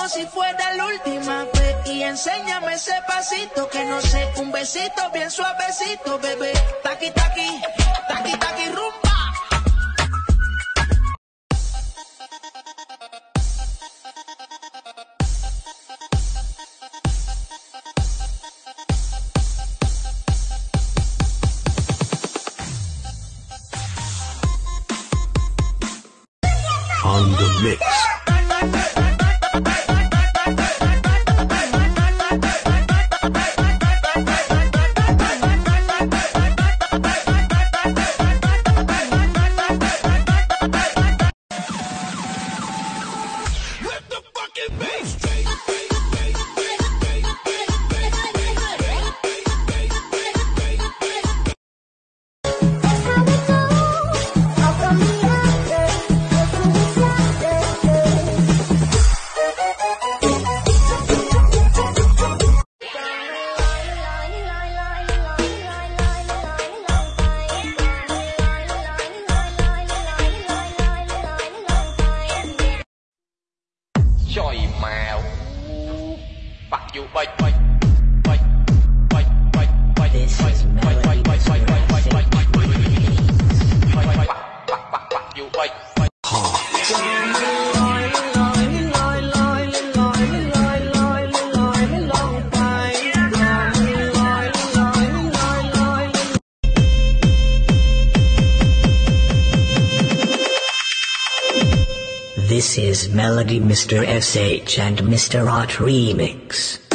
como si fuera la última vez. Y enséñame ese pasito que no sé, un besito bien suavecito, bebé. Taqui, taqui, taqui, taqui, rumba. on the mix. Trời mèo Bắt you bay bay bay bay bay bay bay bay bay Melody This is Melody Mr. SH and Mr. Art Remix.